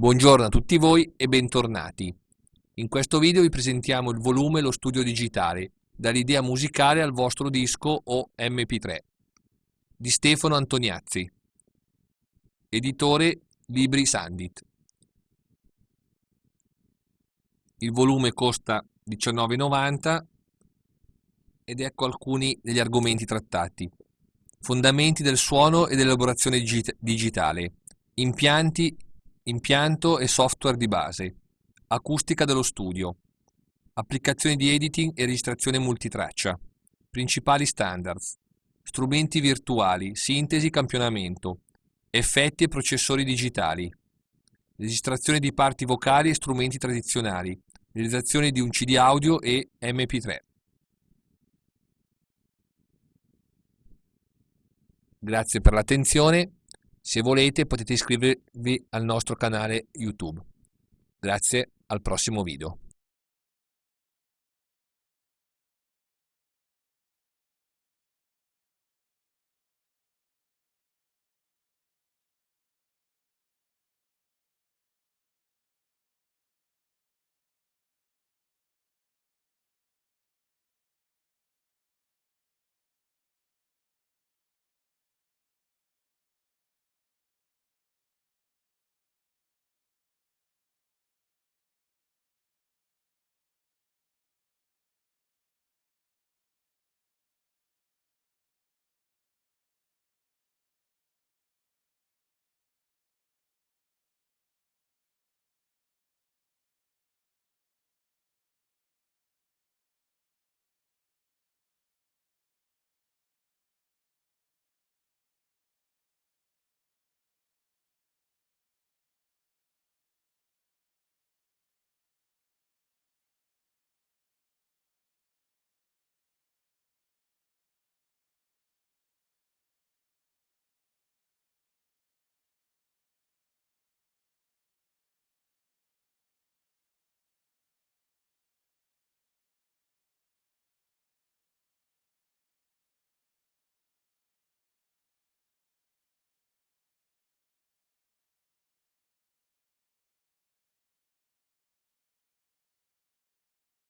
Buongiorno a tutti voi e bentornati. In questo video vi presentiamo il volume Lo studio digitale, dall'idea musicale al vostro disco o MP3, di Stefano Antoniazzi, editore Libri Sandit. Il volume costa 19,90 ed ecco alcuni degli argomenti trattati. Fondamenti del suono e dell'elaborazione digitale, impianti impianto e software di base, acustica dello studio, applicazioni di editing e registrazione multitraccia, principali standards, strumenti virtuali, sintesi campionamento, effetti e processori digitali, registrazione di parti vocali e strumenti tradizionali, realizzazione di un CD audio e MP3. Grazie per l'attenzione se volete potete iscrivervi al nostro canale YouTube. Grazie, al prossimo video.